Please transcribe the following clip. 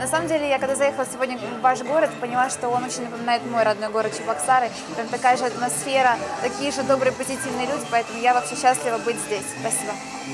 На самом деле, я когда заехала сегодня в ваш город, поняла, что он очень напоминает мой родной город Чебоксары. Там такая же атмосфера, такие же добрые, позитивные люди, поэтому я вообще счастлива быть здесь. Спасибо.